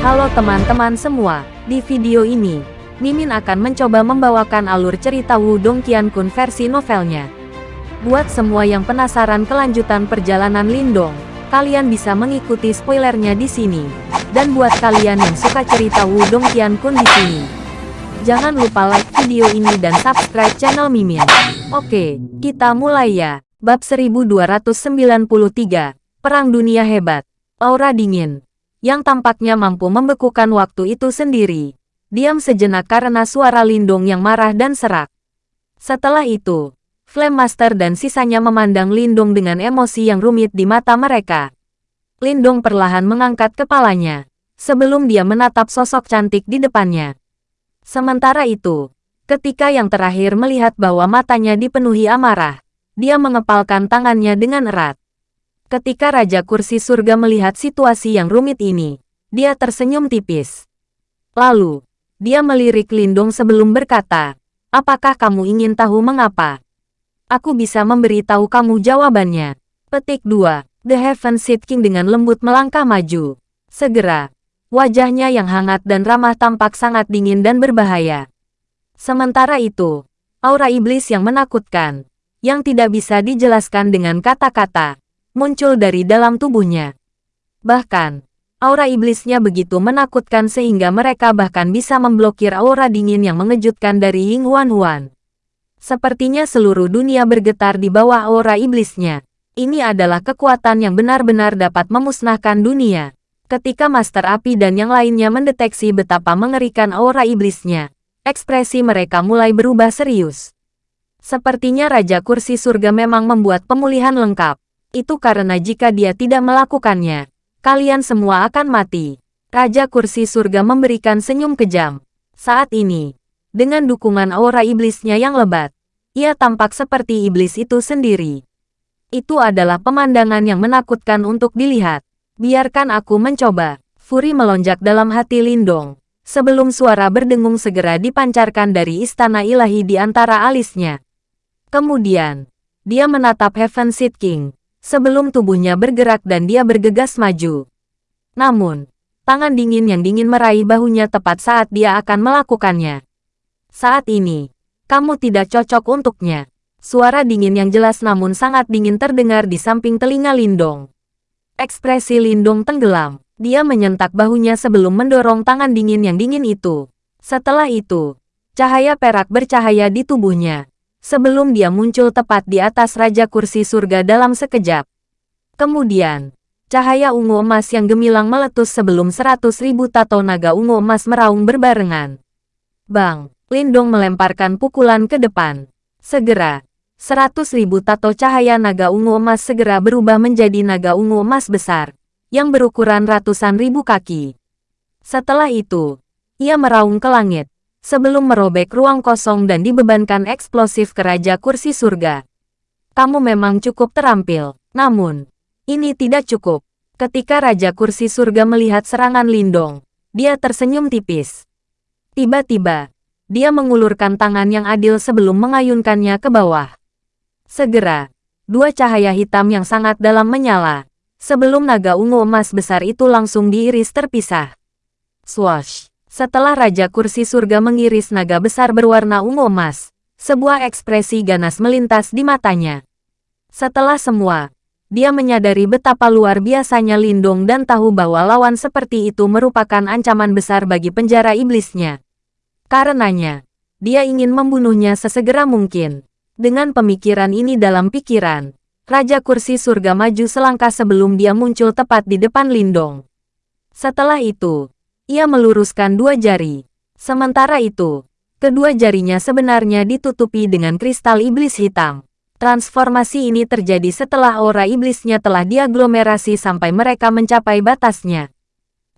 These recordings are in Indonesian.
Halo teman-teman semua, di video ini, Mimin akan mencoba membawakan alur cerita Wudong Qiankun versi novelnya. Buat semua yang penasaran kelanjutan perjalanan Lindong, kalian bisa mengikuti spoilernya di sini. Dan buat kalian yang suka cerita Wudong Qiankun di sini, jangan lupa like video ini dan subscribe channel Mimin. Oke, kita mulai ya. Bab 1293, Perang Dunia Hebat, Aura Dingin, yang tampaknya mampu membekukan waktu itu sendiri. Diam sejenak karena suara Lindung yang marah dan serak. Setelah itu, Flame Master dan sisanya memandang Lindung dengan emosi yang rumit di mata mereka. Lindung perlahan mengangkat kepalanya, sebelum dia menatap sosok cantik di depannya. Sementara itu, ketika yang terakhir melihat bahwa matanya dipenuhi amarah, dia mengepalkan tangannya dengan erat. Ketika Raja Kursi Surga melihat situasi yang rumit ini, dia tersenyum tipis. Lalu, dia melirik Lindung sebelum berkata, Apakah kamu ingin tahu mengapa? Aku bisa memberitahu kamu jawabannya. Petik 2. The Heaven Seed King dengan lembut melangkah maju. Segera, wajahnya yang hangat dan ramah tampak sangat dingin dan berbahaya. Sementara itu, aura iblis yang menakutkan, yang tidak bisa dijelaskan dengan kata-kata, muncul dari dalam tubuhnya. Bahkan, aura iblisnya begitu menakutkan sehingga mereka bahkan bisa memblokir aura dingin yang mengejutkan dari Ying Huan Huan. Sepertinya seluruh dunia bergetar di bawah aura iblisnya. Ini adalah kekuatan yang benar-benar dapat memusnahkan dunia. Ketika Master Api dan yang lainnya mendeteksi betapa mengerikan aura iblisnya, ekspresi mereka mulai berubah serius. Sepertinya Raja Kursi Surga memang membuat pemulihan lengkap. Itu karena jika dia tidak melakukannya, kalian semua akan mati. Raja Kursi Surga memberikan senyum kejam. Saat ini, dengan dukungan aura iblisnya yang lebat, ia tampak seperti iblis itu sendiri. Itu adalah pemandangan yang menakutkan untuk dilihat. Biarkan aku mencoba. Furi melonjak dalam hati Lindong. Sebelum suara berdengung segera dipancarkan dari istana ilahi di antara alisnya. Kemudian, dia menatap Heaven Seed King, sebelum tubuhnya bergerak dan dia bergegas maju. Namun, tangan dingin yang dingin meraih bahunya tepat saat dia akan melakukannya. Saat ini, kamu tidak cocok untuknya. Suara dingin yang jelas namun sangat dingin terdengar di samping telinga Lindong. Ekspresi Lindong tenggelam. Dia menyentak bahunya sebelum mendorong tangan dingin yang dingin itu. Setelah itu, cahaya perak bercahaya di tubuhnya sebelum dia muncul tepat di atas Raja Kursi Surga dalam sekejap. Kemudian, cahaya ungu emas yang gemilang meletus sebelum seratus ribu tato naga ungu emas meraung berbarengan. Bang, Lindong melemparkan pukulan ke depan. Segera, seratus ribu tato cahaya naga ungu emas segera berubah menjadi naga ungu emas besar, yang berukuran ratusan ribu kaki. Setelah itu, ia meraung ke langit, sebelum merobek ruang kosong dan dibebankan eksplosif ke Raja Kursi Surga. Kamu memang cukup terampil, namun, ini tidak cukup. Ketika Raja Kursi Surga melihat serangan Lindong, dia tersenyum tipis. Tiba-tiba, dia mengulurkan tangan yang adil sebelum mengayunkannya ke bawah. Segera, dua cahaya hitam yang sangat dalam menyala, sebelum naga ungu emas besar itu langsung diiris terpisah. Swash! Setelah Raja Kursi Surga mengiris naga besar berwarna ungu emas, sebuah ekspresi ganas melintas di matanya. Setelah semua, dia menyadari betapa luar biasanya Lindung dan tahu bahwa lawan seperti itu merupakan ancaman besar bagi penjara iblisnya. Karenanya, dia ingin membunuhnya sesegera mungkin. Dengan pemikiran ini dalam pikiran, Raja Kursi Surga maju selangkah sebelum dia muncul tepat di depan Lindong. Setelah itu, ia meluruskan dua jari. Sementara itu, kedua jarinya sebenarnya ditutupi dengan kristal iblis hitam. Transformasi ini terjadi setelah aura iblisnya telah diaglomerasi sampai mereka mencapai batasnya.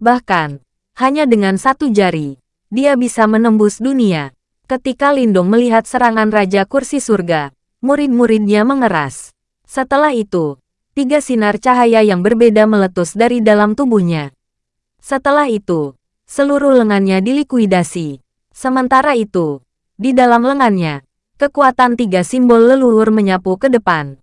Bahkan, hanya dengan satu jari, dia bisa menembus dunia. Ketika Lindong melihat serangan Raja Kursi Surga, murid-muridnya mengeras. Setelah itu, tiga sinar cahaya yang berbeda meletus dari dalam tubuhnya. Setelah itu, seluruh lengannya dilikuidasi. Sementara itu, di dalam lengannya, kekuatan tiga simbol leluhur menyapu ke depan.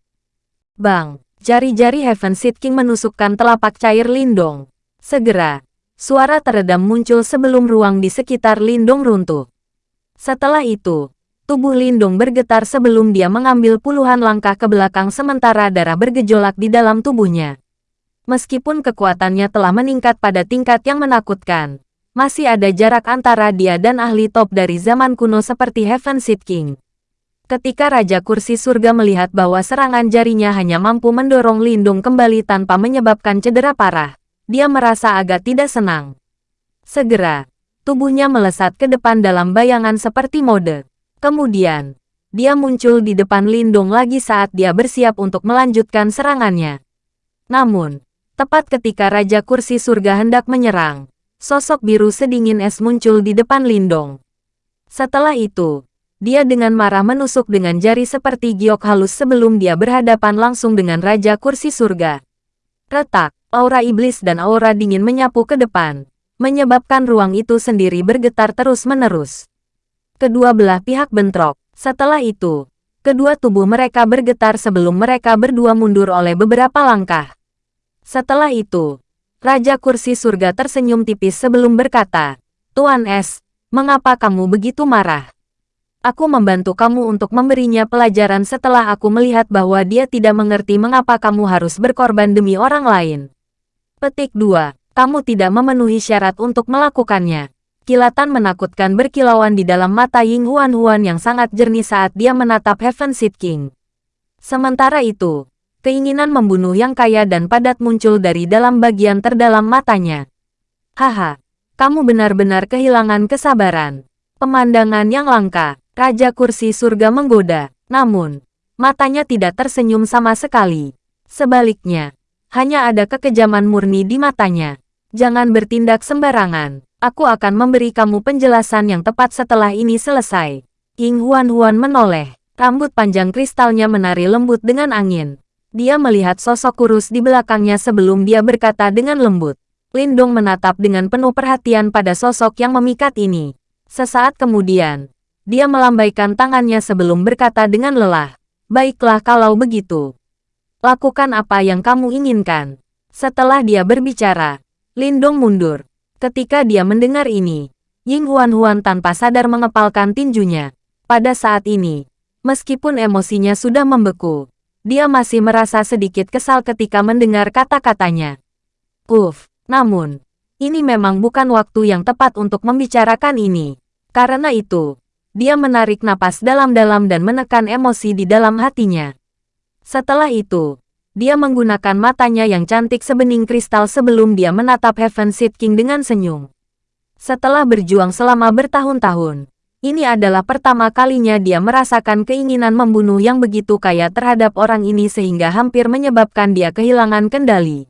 Bang, jari-jari Heaven Seed King menusukkan telapak cair Lindong. Segera, suara teredam muncul sebelum ruang di sekitar Lindong runtuh. Setelah itu, tubuh Lindong bergetar sebelum dia mengambil puluhan langkah ke belakang sementara darah bergejolak di dalam tubuhnya. Meskipun kekuatannya telah meningkat pada tingkat yang menakutkan, masih ada jarak antara dia dan ahli top dari zaman kuno seperti Heaven Seed King. Ketika Raja Kursi Surga melihat bahwa serangan jarinya hanya mampu mendorong Lindung kembali tanpa menyebabkan cedera parah, dia merasa agak tidak senang. Segera, tubuhnya melesat ke depan dalam bayangan seperti mode. Kemudian, dia muncul di depan Lindung lagi saat dia bersiap untuk melanjutkan serangannya. Namun, tepat ketika Raja Kursi Surga hendak menyerang, sosok biru sedingin es muncul di depan Lindong. Setelah itu, dia dengan marah menusuk dengan jari seperti giok halus sebelum dia berhadapan langsung dengan Raja Kursi Surga. Retak, aura iblis dan aura dingin menyapu ke depan, menyebabkan ruang itu sendiri bergetar terus-menerus. Kedua belah pihak bentrok. Setelah itu, kedua tubuh mereka bergetar sebelum mereka berdua mundur oleh beberapa langkah. Setelah itu, Raja Kursi Surga tersenyum tipis sebelum berkata, Tuan Es, mengapa kamu begitu marah? Aku membantu kamu untuk memberinya pelajaran setelah aku melihat bahwa dia tidak mengerti mengapa kamu harus berkorban demi orang lain. Petik 2. Kamu tidak memenuhi syarat untuk melakukannya. Kilatan menakutkan berkilauan di dalam mata Ying Huan Huan yang sangat jernih saat dia menatap Heaven Seed King. Sementara itu, keinginan membunuh yang kaya dan padat muncul dari dalam bagian terdalam matanya. Haha, kamu benar-benar kehilangan kesabaran. Pemandangan yang langka. Raja kursi surga menggoda, namun, matanya tidak tersenyum sama sekali. Sebaliknya, hanya ada kekejaman murni di matanya. Jangan bertindak sembarangan. Aku akan memberi kamu penjelasan yang tepat setelah ini selesai. King Huan Huan menoleh. Rambut panjang kristalnya menari lembut dengan angin. Dia melihat sosok kurus di belakangnya sebelum dia berkata dengan lembut. Lindong menatap dengan penuh perhatian pada sosok yang memikat ini. Sesaat kemudian, dia melambaikan tangannya sebelum berkata dengan lelah. Baiklah kalau begitu. Lakukan apa yang kamu inginkan. Setelah dia berbicara, Lindong mundur. Ketika dia mendengar ini, Ying Huan Huan tanpa sadar mengepalkan tinjunya. Pada saat ini, meskipun emosinya sudah membeku, dia masih merasa sedikit kesal ketika mendengar kata-katanya. Uff, namun, ini memang bukan waktu yang tepat untuk membicarakan ini. Karena itu, dia menarik napas dalam-dalam dan menekan emosi di dalam hatinya. Setelah itu, dia menggunakan matanya yang cantik sebening kristal sebelum dia menatap Heaven Seed King dengan senyum. Setelah berjuang selama bertahun-tahun, ini adalah pertama kalinya dia merasakan keinginan membunuh yang begitu kaya terhadap orang ini sehingga hampir menyebabkan dia kehilangan kendali.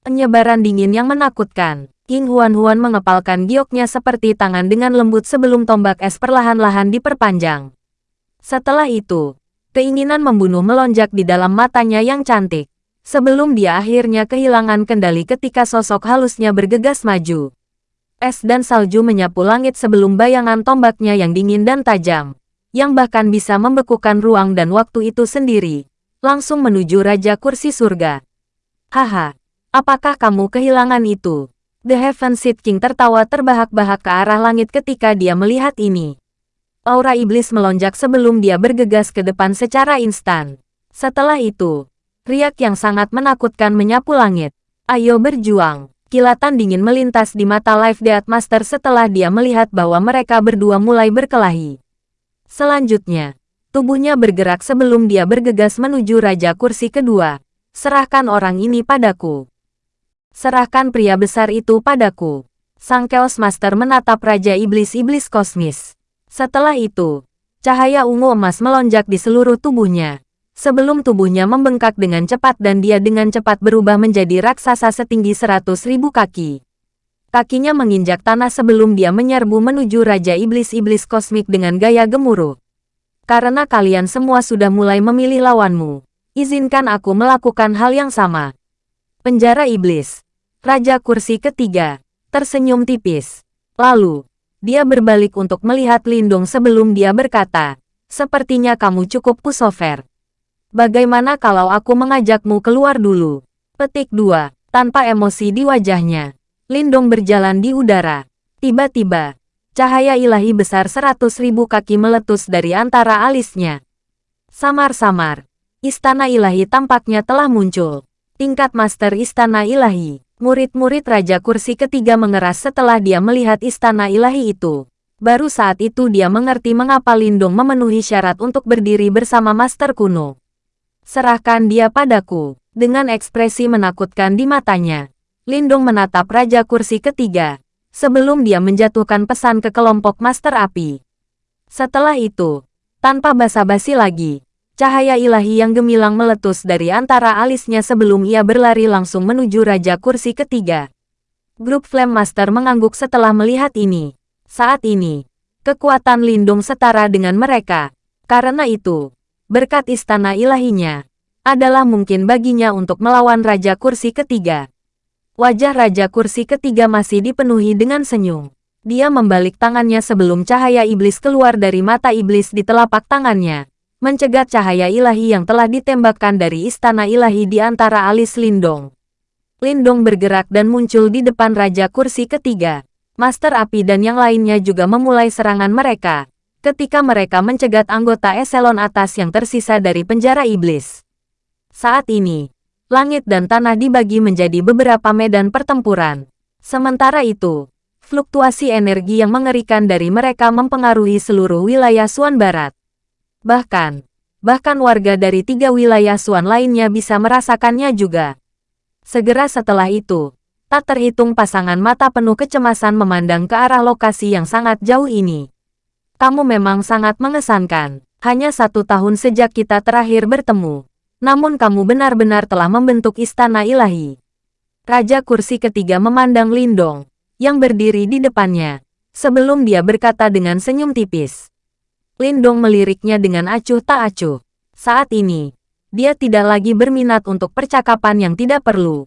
Penyebaran dingin yang menakutkan. King Huan-Huan mengepalkan gioknya seperti tangan dengan lembut sebelum tombak es perlahan-lahan diperpanjang. Setelah itu, keinginan membunuh melonjak di dalam matanya yang cantik, sebelum dia akhirnya kehilangan kendali ketika sosok halusnya bergegas maju. Es dan salju menyapu langit sebelum bayangan tombaknya yang dingin dan tajam, yang bahkan bisa membekukan ruang dan waktu itu sendiri, langsung menuju Raja Kursi Surga. Haha, apakah kamu kehilangan itu? The Heaven Seed King tertawa terbahak-bahak ke arah langit ketika dia melihat ini. Aura iblis melonjak sebelum dia bergegas ke depan secara instan. Setelah itu, riak yang sangat menakutkan menyapu langit. Ayo berjuang. Kilatan dingin melintas di mata Life Death Master setelah dia melihat bahwa mereka berdua mulai berkelahi. Selanjutnya, tubuhnya bergerak sebelum dia bergegas menuju Raja Kursi kedua. Serahkan orang ini padaku. Serahkan pria besar itu padaku. Sang Chaos Master menatap Raja Iblis-Iblis Kosmis. Setelah itu, cahaya ungu emas melonjak di seluruh tubuhnya. Sebelum tubuhnya membengkak dengan cepat dan dia dengan cepat berubah menjadi raksasa setinggi seratus ribu kaki. Kakinya menginjak tanah sebelum dia menyerbu menuju Raja Iblis-Iblis Kosmik dengan gaya gemuruh. Karena kalian semua sudah mulai memilih lawanmu, izinkan aku melakukan hal yang sama. Penjara Iblis Raja kursi ketiga, tersenyum tipis. Lalu, dia berbalik untuk melihat Lindung sebelum dia berkata, Sepertinya kamu cukup pusover. Bagaimana kalau aku mengajakmu keluar dulu? Petik 2. Tanpa emosi di wajahnya, Lindong berjalan di udara. Tiba-tiba, cahaya ilahi besar seratus ribu kaki meletus dari antara alisnya. Samar-samar, istana ilahi tampaknya telah muncul. Tingkat Master Istana Ilahi, murid-murid Raja Kursi ketiga mengeras setelah dia melihat istana ilahi itu. Baru saat itu dia mengerti mengapa Lindong memenuhi syarat untuk berdiri bersama Master kuno. Serahkan dia padaku. Dengan ekspresi menakutkan di matanya, Lindong menatap Raja Kursi ketiga, sebelum dia menjatuhkan pesan ke kelompok Master Api. Setelah itu, tanpa basa-basi lagi, cahaya ilahi yang gemilang meletus dari antara alisnya sebelum ia berlari langsung menuju Raja Kursi ketiga. Grup Flame Master mengangguk setelah melihat ini. Saat ini, kekuatan Lindung setara dengan mereka. Karena itu, berkat istana ilahinya, adalah mungkin baginya untuk melawan Raja Kursi ketiga. Wajah Raja Kursi ketiga masih dipenuhi dengan senyum. Dia membalik tangannya sebelum cahaya iblis keluar dari mata iblis di telapak tangannya, mencegat cahaya ilahi yang telah ditembakkan dari istana ilahi di antara alis Lindong. Lindong bergerak dan muncul di depan Raja Kursi ketiga. Master Api dan yang lainnya juga memulai serangan mereka, ketika mereka mencegat anggota eselon atas yang tersisa dari penjara iblis. Saat ini, langit dan tanah dibagi menjadi beberapa medan pertempuran. Sementara itu, fluktuasi energi yang mengerikan dari mereka mempengaruhi seluruh wilayah Suan Barat. Bahkan, bahkan warga dari tiga wilayah Suan lainnya bisa merasakannya juga. Segera setelah itu, Tak terhitung pasangan mata penuh kecemasan memandang ke arah lokasi yang sangat jauh ini. Kamu memang sangat mengesankan. Hanya satu tahun sejak kita terakhir bertemu. Namun kamu benar-benar telah membentuk istana ilahi. Raja kursi ketiga memandang Lindong, yang berdiri di depannya, sebelum dia berkata dengan senyum tipis. Lindong meliriknya dengan acuh tak acuh. Saat ini, dia tidak lagi berminat untuk percakapan yang tidak perlu.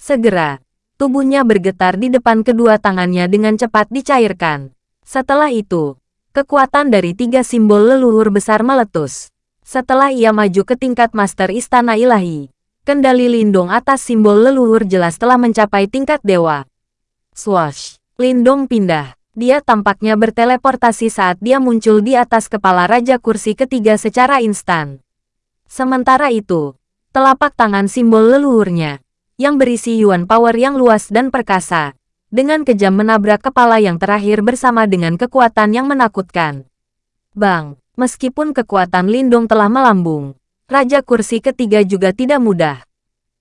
Segera, Tubuhnya bergetar di depan kedua tangannya dengan cepat dicairkan. Setelah itu, kekuatan dari tiga simbol leluhur besar meletus. Setelah ia maju ke tingkat Master Istana Ilahi, kendali Lindong atas simbol leluhur jelas telah mencapai tingkat dewa. Swash! Lindong pindah. Dia tampaknya berteleportasi saat dia muncul di atas kepala Raja Kursi ketiga secara instan. Sementara itu, telapak tangan simbol leluhurnya, yang berisi Yuan Power yang luas dan perkasa, dengan kejam menabrak kepala yang terakhir bersama dengan kekuatan yang menakutkan. Bang, meskipun kekuatan Lindung telah melambung, Raja Kursi ketiga juga tidak mudah.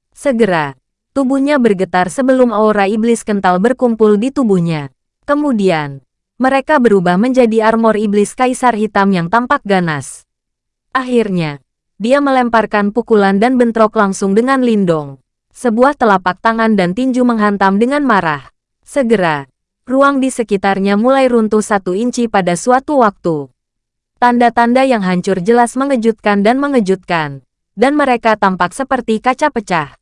Segera, tubuhnya bergetar sebelum aura iblis kental berkumpul di tubuhnya. Kemudian, mereka berubah menjadi armor iblis kaisar hitam yang tampak ganas. Akhirnya, dia melemparkan pukulan dan bentrok langsung dengan Lindong. Sebuah telapak tangan dan tinju menghantam dengan marah. Segera, ruang di sekitarnya mulai runtuh satu inci pada suatu waktu. Tanda-tanda yang hancur jelas mengejutkan dan mengejutkan, dan mereka tampak seperti kaca pecah.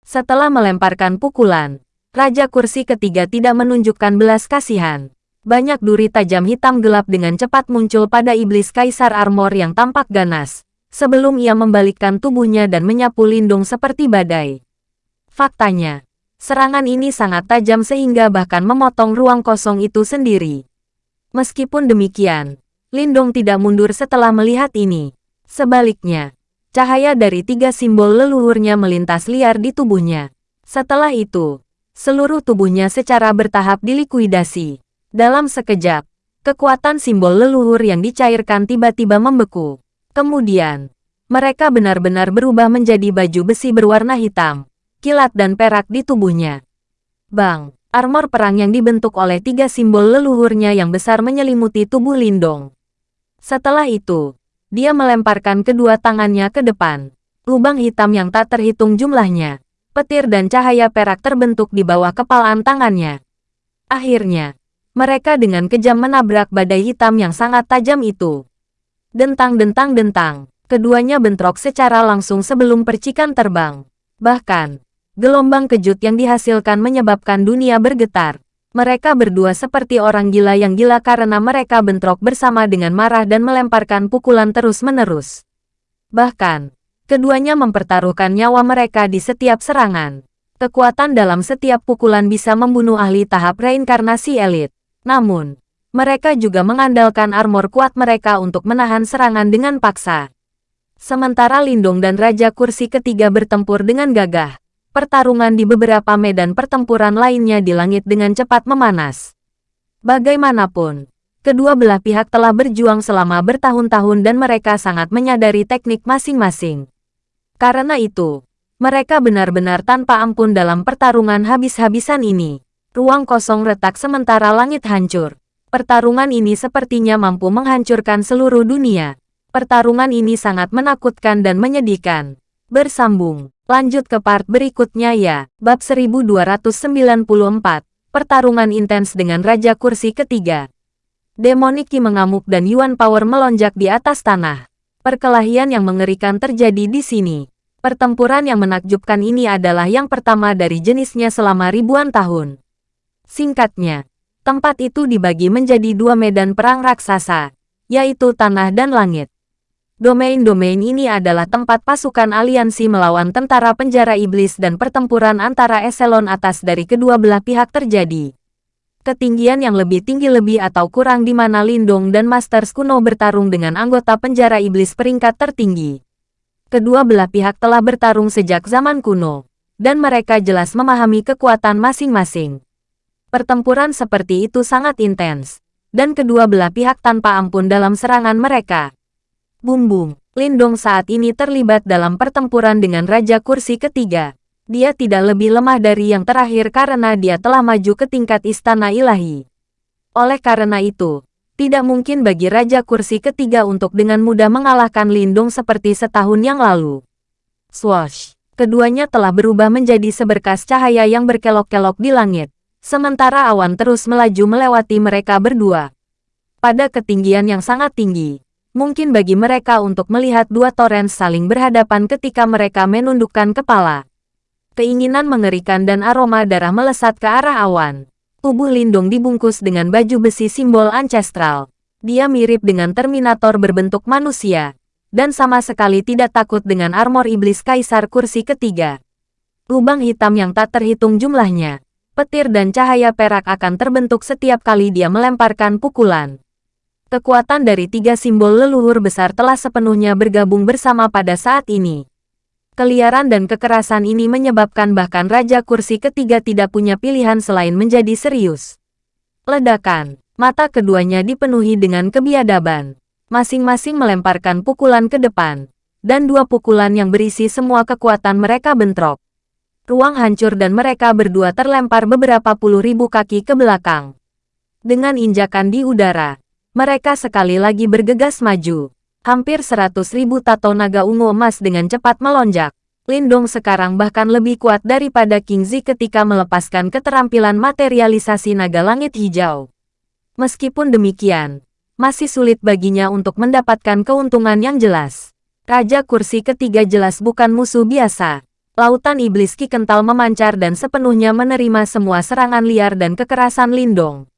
Setelah melemparkan pukulan, Raja Kursi ketiga tidak menunjukkan belas kasihan. Banyak duri tajam hitam gelap dengan cepat muncul pada iblis kaisar armor yang tampak ganas, sebelum ia membalikkan tubuhnya dan menyapu Lindung seperti badai. Faktanya, serangan ini sangat tajam sehingga bahkan memotong ruang kosong itu sendiri. Meskipun demikian, Lindung tidak mundur setelah melihat ini. Sebaliknya, cahaya dari tiga simbol leluhurnya melintas liar di tubuhnya. Setelah itu, seluruh tubuhnya secara bertahap dilikuidasi. Dalam sekejap, kekuatan simbol leluhur yang dicairkan tiba-tiba membeku. Kemudian, mereka benar-benar berubah menjadi baju besi berwarna hitam, kilat dan perak di tubuhnya. Bang, armor perang yang dibentuk oleh tiga simbol leluhurnya yang besar menyelimuti tubuh Lindong. Setelah itu, dia melemparkan kedua tangannya ke depan. Lubang hitam yang tak terhitung jumlahnya, petir dan cahaya perak terbentuk di bawah kepalaan tangannya. Akhirnya, mereka dengan kejam menabrak badai hitam yang sangat tajam itu. Dentang-dentang-dentang, keduanya bentrok secara langsung sebelum percikan terbang. Bahkan, gelombang kejut yang dihasilkan menyebabkan dunia bergetar. Mereka berdua seperti orang gila yang gila karena mereka bentrok bersama dengan marah dan melemparkan pukulan terus-menerus. Bahkan, keduanya mempertaruhkan nyawa mereka di setiap serangan. Kekuatan dalam setiap pukulan bisa membunuh ahli tahap reinkarnasi elit. Namun, mereka juga mengandalkan armor kuat mereka untuk menahan serangan dengan paksa. Sementara Lindung dan Raja Kursi ketiga bertempur dengan gagah, pertarungan di beberapa medan pertempuran lainnya di langit dengan cepat memanas. Bagaimanapun, kedua belah pihak telah berjuang selama bertahun-tahun dan mereka sangat menyadari teknik masing-masing. Karena itu, mereka benar-benar tanpa ampun dalam pertarungan habis-habisan ini. Ruang kosong retak sementara langit hancur. Pertarungan ini sepertinya mampu menghancurkan seluruh dunia. Pertarungan ini sangat menakutkan dan menyedihkan. Bersambung. Lanjut ke part berikutnya ya. Bab 1294. Pertarungan intens dengan Raja Kursi ketiga. Demoniki mengamuk dan Yuan Power melonjak di atas tanah. Perkelahian yang mengerikan terjadi di sini. Pertempuran yang menakjubkan ini adalah yang pertama dari jenisnya selama ribuan tahun. Singkatnya, tempat itu dibagi menjadi dua medan perang raksasa, yaitu tanah dan langit. Domain-domain ini adalah tempat pasukan aliansi melawan tentara penjara iblis dan pertempuran antara eselon atas dari kedua belah pihak terjadi. Ketinggian yang lebih tinggi lebih atau kurang di mana Lindong dan Masters kuno bertarung dengan anggota penjara iblis peringkat tertinggi kedua belah pihak telah bertarung sejak zaman kuno, dan mereka jelas memahami kekuatan masing-masing. Pertempuran seperti itu sangat intens, dan kedua belah pihak tanpa ampun dalam serangan mereka. Bum-bum, Lindong saat ini terlibat dalam pertempuran dengan Raja Kursi ketiga. Dia tidak lebih lemah dari yang terakhir karena dia telah maju ke tingkat istana ilahi. Oleh karena itu, tidak mungkin bagi Raja Kursi ketiga untuk dengan mudah mengalahkan Lindung seperti setahun yang lalu. Swash! Keduanya telah berubah menjadi seberkas cahaya yang berkelok-kelok di langit, sementara awan terus melaju melewati mereka berdua. Pada ketinggian yang sangat tinggi, mungkin bagi mereka untuk melihat dua torrent saling berhadapan ketika mereka menundukkan kepala. Keinginan mengerikan dan aroma darah melesat ke arah awan. Tubuh Lindung dibungkus dengan baju besi simbol ancestral. Dia mirip dengan Terminator berbentuk manusia, dan sama sekali tidak takut dengan armor iblis kaisar kursi ketiga. Lubang hitam yang tak terhitung jumlahnya, petir dan cahaya perak akan terbentuk setiap kali dia melemparkan pukulan. Kekuatan dari tiga simbol leluhur besar telah sepenuhnya bergabung bersama pada saat ini. Keliaran dan kekerasan ini menyebabkan bahkan Raja Kursi ketiga tidak punya pilihan selain menjadi serius. Ledakan, mata keduanya dipenuhi dengan kebiadaban. Masing-masing melemparkan pukulan ke depan, dan dua pukulan yang berisi semua kekuatan mereka bentrok. Ruang hancur dan mereka berdua terlempar beberapa puluh ribu kaki ke belakang. Dengan injakan di udara, mereka sekali lagi bergegas maju. Hampir seratus ribu tato naga ungu emas dengan cepat melonjak. Lindong sekarang bahkan lebih kuat daripada King Zi ketika melepaskan keterampilan materialisasi naga langit hijau. Meskipun demikian, masih sulit baginya untuk mendapatkan keuntungan yang jelas. Raja kursi ketiga jelas bukan musuh biasa. Lautan iblis ki kental memancar dan sepenuhnya menerima semua serangan liar dan kekerasan Lindong.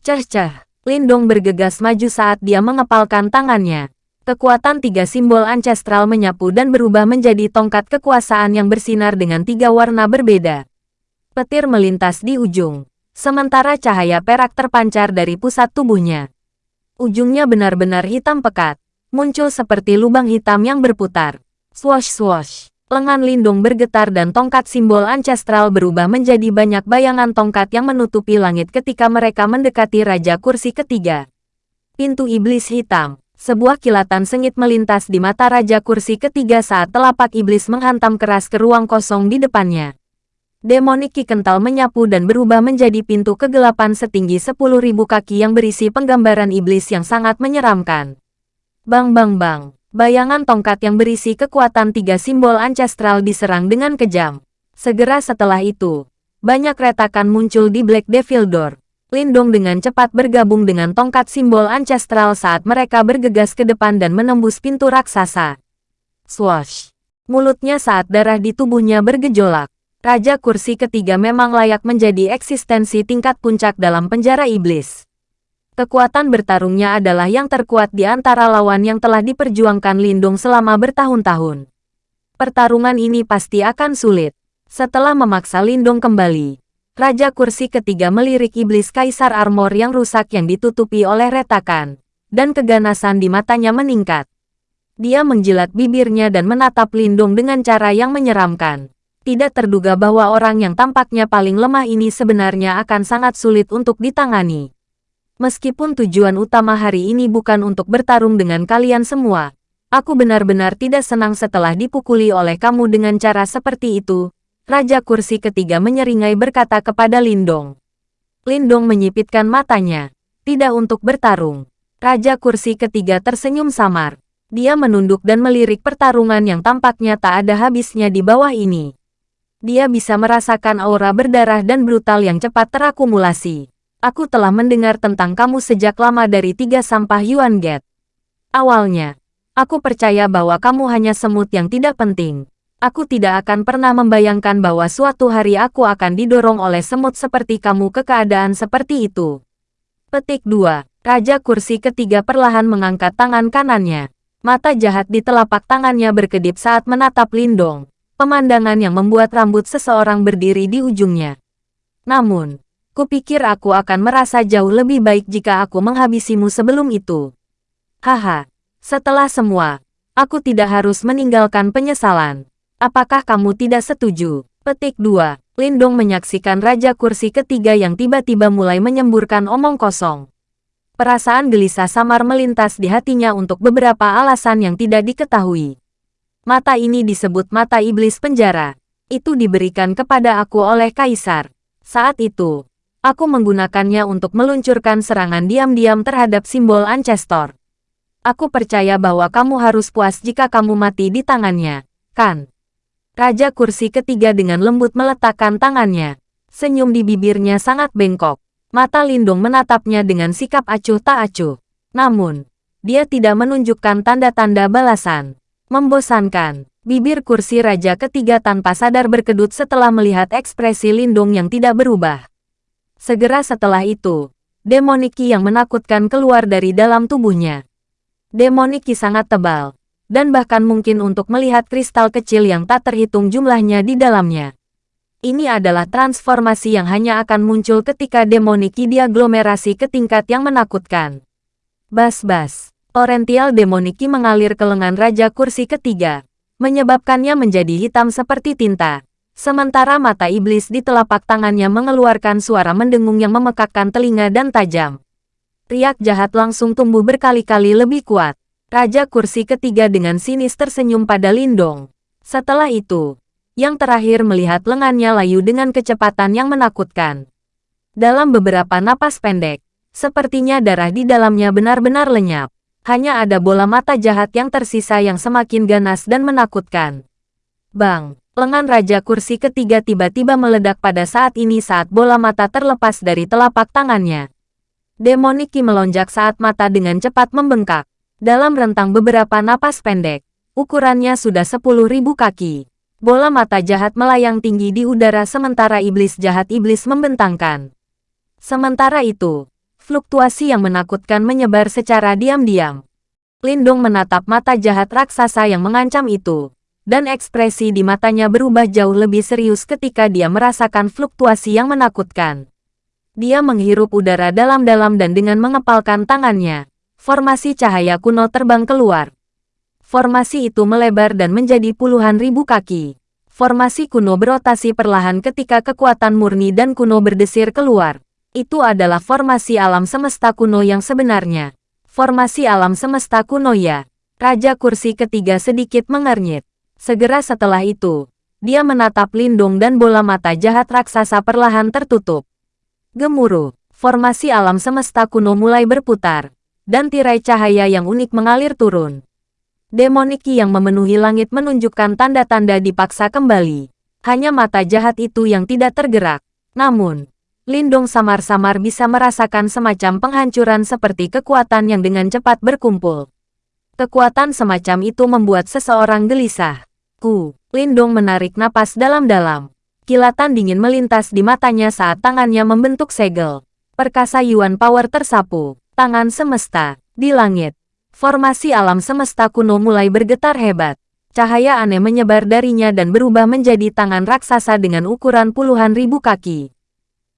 Ceh-ceh, Lindong bergegas maju saat dia mengepalkan tangannya. Kekuatan tiga simbol ancestral menyapu dan berubah menjadi tongkat kekuasaan yang bersinar dengan tiga warna berbeda. Petir melintas di ujung, sementara cahaya perak terpancar dari pusat tubuhnya. Ujungnya benar-benar hitam pekat, muncul seperti lubang hitam yang berputar. Swash-swash, lengan lindung bergetar dan tongkat simbol ancestral berubah menjadi banyak bayangan tongkat yang menutupi langit ketika mereka mendekati Raja Kursi ketiga. Pintu Iblis Hitam sebuah kilatan sengit melintas di mata Raja Kursi ketiga saat telapak iblis menghantam keras ke ruang kosong di depannya. Demonik Ki kental menyapu dan berubah menjadi pintu kegelapan setinggi 10.000 kaki yang berisi penggambaran iblis yang sangat menyeramkan. Bang bang bang, bayangan tongkat yang berisi kekuatan tiga simbol ancestral diserang dengan kejam. Segera setelah itu, banyak retakan muncul di Black Devil Door. Lindong dengan cepat bergabung dengan tongkat simbol ancestral saat mereka bergegas ke depan dan menembus pintu raksasa. Swash! Mulutnya saat darah di tubuhnya bergejolak. Raja kursi ketiga memang layak menjadi eksistensi tingkat puncak dalam penjara iblis. Kekuatan bertarungnya adalah yang terkuat di antara lawan yang telah diperjuangkan Lindung selama bertahun-tahun. Pertarungan ini pasti akan sulit. Setelah memaksa Lindong kembali, Raja Kursi ketiga melirik iblis kaisar armor yang rusak yang ditutupi oleh retakan, dan keganasan di matanya meningkat. Dia menjilat bibirnya dan menatap Lindong dengan cara yang menyeramkan. Tidak terduga bahwa orang yang tampaknya paling lemah ini sebenarnya akan sangat sulit untuk ditangani. Meskipun tujuan utama hari ini bukan untuk bertarung dengan kalian semua, aku benar-benar tidak senang setelah dipukuli oleh kamu dengan cara seperti itu, Raja Kursi ketiga menyeringai berkata kepada Lindong. Lindong menyipitkan matanya. Tidak untuk bertarung. Raja Kursi ketiga tersenyum samar. Dia menunduk dan melirik pertarungan yang tampaknya tak ada habisnya di bawah ini. Dia bisa merasakan aura berdarah dan brutal yang cepat terakumulasi. Aku telah mendengar tentang kamu sejak lama dari tiga sampah Yuan Gate. Awalnya, aku percaya bahwa kamu hanya semut yang tidak penting. Aku tidak akan pernah membayangkan bahwa suatu hari aku akan didorong oleh semut seperti kamu ke keadaan seperti itu. Petik 2. Raja kursi ketiga perlahan mengangkat tangan kanannya. Mata jahat di telapak tangannya berkedip saat menatap Lindong. Pemandangan yang membuat rambut seseorang berdiri di ujungnya. Namun, kupikir aku akan merasa jauh lebih baik jika aku menghabisimu sebelum itu. Haha, setelah semua, aku tidak harus meninggalkan penyesalan. Apakah kamu tidak setuju? Petik 2. Lindong menyaksikan Raja Kursi ketiga yang tiba-tiba mulai menyemburkan omong kosong. Perasaan gelisah samar melintas di hatinya untuk beberapa alasan yang tidak diketahui. Mata ini disebut mata iblis penjara. Itu diberikan kepada aku oleh Kaisar. Saat itu, aku menggunakannya untuk meluncurkan serangan diam-diam terhadap simbol Ancestor. Aku percaya bahwa kamu harus puas jika kamu mati di tangannya, kan? Raja kursi ketiga dengan lembut meletakkan tangannya. Senyum di bibirnya sangat bengkok. Mata Lindung menatapnya dengan sikap acuh tak acuh. Namun, dia tidak menunjukkan tanda-tanda balasan. Membosankan, bibir kursi raja ketiga tanpa sadar berkedut setelah melihat ekspresi Lindung yang tidak berubah. Segera setelah itu, demoniki yang menakutkan keluar dari dalam tubuhnya. Demoniki sangat tebal, dan bahkan mungkin untuk melihat kristal kecil yang tak terhitung jumlahnya di dalamnya. Ini adalah transformasi yang hanya akan muncul ketika demoniki diaglomerasi ke tingkat yang menakutkan. Bas-bas, torrential demoniki mengalir ke lengan Raja Kursi ketiga, menyebabkannya menjadi hitam seperti tinta. Sementara mata iblis di telapak tangannya mengeluarkan suara mendengung yang memekakkan telinga dan tajam. Riak jahat langsung tumbuh berkali-kali lebih kuat. Raja kursi ketiga dengan sinis tersenyum pada Lindong. Setelah itu, yang terakhir melihat lengannya layu dengan kecepatan yang menakutkan. Dalam beberapa napas pendek, sepertinya darah di dalamnya benar-benar lenyap. Hanya ada bola mata jahat yang tersisa yang semakin ganas dan menakutkan. Bang, lengan Raja Kursi ketiga tiba-tiba meledak pada saat ini saat bola mata terlepas dari telapak tangannya. Demoniki melonjak saat mata dengan cepat membengkak. Dalam rentang beberapa napas pendek, ukurannya sudah 10.000 kaki. Bola mata jahat melayang tinggi di udara sementara iblis jahat iblis membentangkan. Sementara itu, fluktuasi yang menakutkan menyebar secara diam-diam. Lindung menatap mata jahat raksasa yang mengancam itu, dan ekspresi di matanya berubah jauh lebih serius ketika dia merasakan fluktuasi yang menakutkan. Dia menghirup udara dalam-dalam dan dengan mengepalkan tangannya, formasi cahaya kuno terbang keluar. Formasi itu melebar dan menjadi puluhan ribu kaki. Formasi kuno berotasi perlahan ketika kekuatan murni dan kuno berdesir keluar. Itu adalah formasi alam semesta kuno yang sebenarnya. Formasi alam semesta kuno ya. Raja kursi ketiga sedikit mengernyit. Segera setelah itu, dia menatap lindung dan bola mata jahat raksasa perlahan tertutup. Gemuruh, formasi alam semesta kuno mulai berputar dan tirai cahaya yang unik mengalir turun. Demoniki yang memenuhi langit menunjukkan tanda-tanda dipaksa kembali. Hanya mata jahat itu yang tidak tergerak. Namun, Lindung samar-samar bisa merasakan semacam penghancuran seperti kekuatan yang dengan cepat berkumpul. Kekuatan semacam itu membuat seseorang gelisah. Ku, Lindung menarik napas dalam-dalam. Kilatan dingin melintas di matanya saat tangannya membentuk segel. Perkasa Yuan Power tersapu tangan semesta, di langit. Formasi alam semesta kuno mulai bergetar hebat. cahaya aneh menyebar darinya dan berubah menjadi tangan raksasa dengan ukuran puluhan ribu kaki.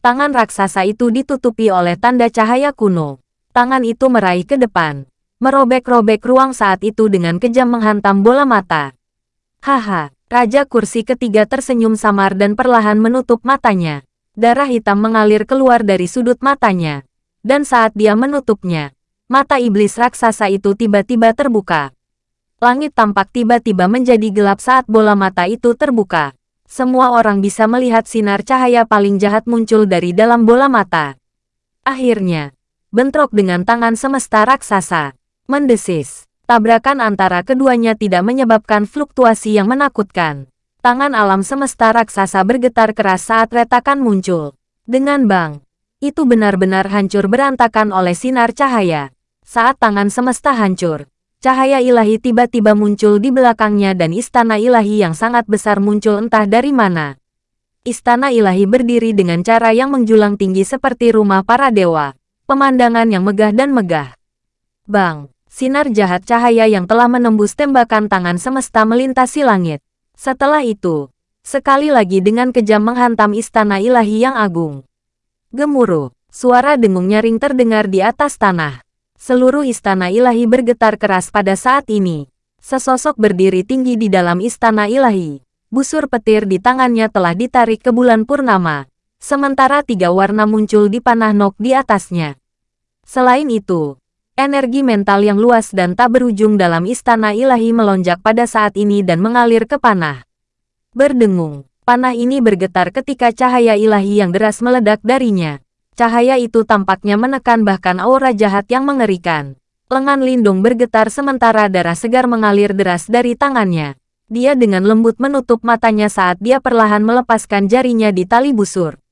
Tangan raksasa itu ditutupi oleh tanda cahaya kuno. Tangan itu meraih ke depan, merobek-robek ruang saat itu dengan kejam menghantam bola mata. Haha, Raja Kursi ketiga tersenyum samar dan perlahan menutup matanya. Darah hitam mengalir keluar dari sudut matanya. Dan saat dia menutupnya, mata iblis raksasa itu tiba-tiba terbuka. Langit tampak tiba-tiba menjadi gelap saat bola mata itu terbuka. Semua orang bisa melihat sinar cahaya paling jahat muncul dari dalam bola mata. Akhirnya, bentrok dengan tangan semesta raksasa. Mendesis. Tabrakan antara keduanya tidak menyebabkan fluktuasi yang menakutkan. Tangan alam semesta raksasa bergetar keras saat retakan muncul. Dengan bang, itu benar-benar hancur berantakan oleh sinar cahaya. Saat tangan semesta hancur, cahaya ilahi tiba-tiba muncul di belakangnya dan istana ilahi yang sangat besar muncul entah dari mana. Istana ilahi berdiri dengan cara yang menjulang tinggi seperti rumah para dewa. Pemandangan yang megah dan megah. Bang, sinar jahat cahaya yang telah menembus tembakan tangan semesta melintasi langit. Setelah itu, sekali lagi dengan kejam menghantam istana ilahi yang agung. Gemuruh, suara dengung nyaring terdengar di atas tanah. Seluruh istana ilahi bergetar keras pada saat ini. Sesosok berdiri tinggi di dalam istana ilahi. Busur petir di tangannya telah ditarik ke bulan purnama. Sementara tiga warna muncul di panah nok di atasnya. Selain itu, energi mental yang luas dan tak berujung dalam istana ilahi melonjak pada saat ini dan mengalir ke panah. Berdengung, panah ini bergetar ketika cahaya ilahi yang deras meledak darinya. Cahaya itu tampaknya menekan bahkan aura jahat yang mengerikan. Lengan Lindung bergetar sementara darah segar mengalir deras dari tangannya. Dia dengan lembut menutup matanya saat dia perlahan melepaskan jarinya di tali busur.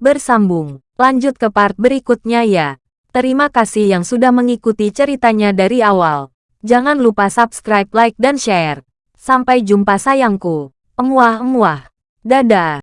Bersambung, lanjut ke part berikutnya ya. Terima kasih yang sudah mengikuti ceritanya dari awal. Jangan lupa subscribe, like, dan share. Sampai jumpa sayangku. Emuah-emuah. Dadah.